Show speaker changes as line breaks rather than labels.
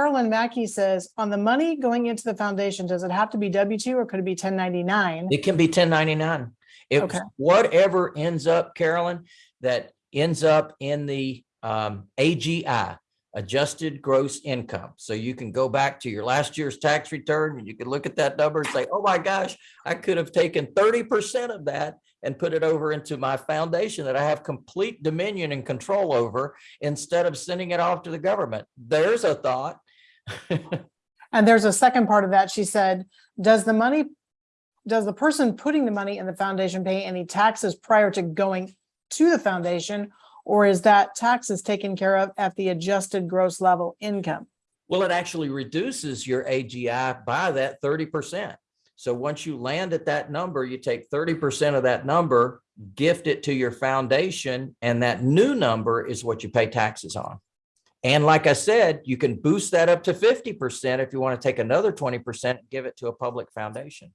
Carolyn Mackey says, on the money going into the foundation, does it have to be W two or could it be ten ninety-nine?
It can be ten ninety-nine. If
Okay.
whatever ends up, Carolyn, that ends up in the um AGI, adjusted gross income. So you can go back to your last year's tax return and you can look at that number and say, oh my gosh, I could have taken thirty percent of that and put it over into my foundation that I have complete dominion and control over instead of sending it off to the government. There's a thought.
And there's a second part of that. She said, does the money, does the person putting the money in the foundation pay any taxes prior to going to the foundation? Or is that taxes taken care of at the adjusted gross level income?
Well, it actually reduces your AGI by that thirty percent. So once you land at that number, you take thirty percent of that number, gift it to your foundation, and that new number is what you pay taxes on. And like I said, you can boost that up to fifty percent if you want to take another twenty percent, give it to a public foundation.